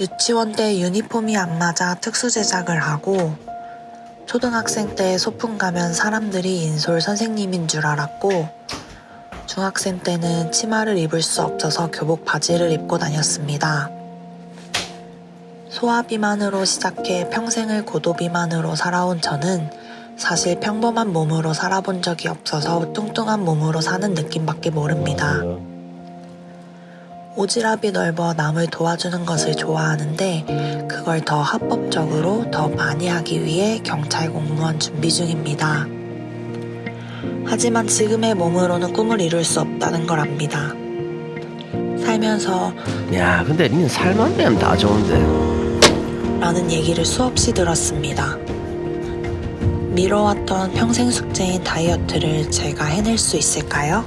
유치원 때 유니폼이 안 맞아 특수 제작을 하고 초등학생 때 소풍 가면 사람들이 인솔 선생님인 줄 알았고 중학생 때는 치마를 입을 수 없어서 교복 바지를 입고 다녔습니다. 소아 비만으로 시작해 평생을 고도 비만으로 살아온 저는 사실 평범한 몸으로 살아본 적이 없어서 뚱뚱한 몸으로 사는 느낌밖에 모릅니다. 오지랖이 넓어 남을 도와주는 것을 좋아하는데 그걸 더 합법적으로 더 많이 하기 위해 경찰 공무원 준비 중입니다. 하지만 지금의 몸으로는 꿈을 이룰 수 없다는 걸 압니다. 살면서 야 근데 니는 살만 되면 다 좋은데 라는 얘기를 수없이 들었습니다. 미뤄왔던 평생 숙제인 다이어트를 제가 해낼 수 있을까요?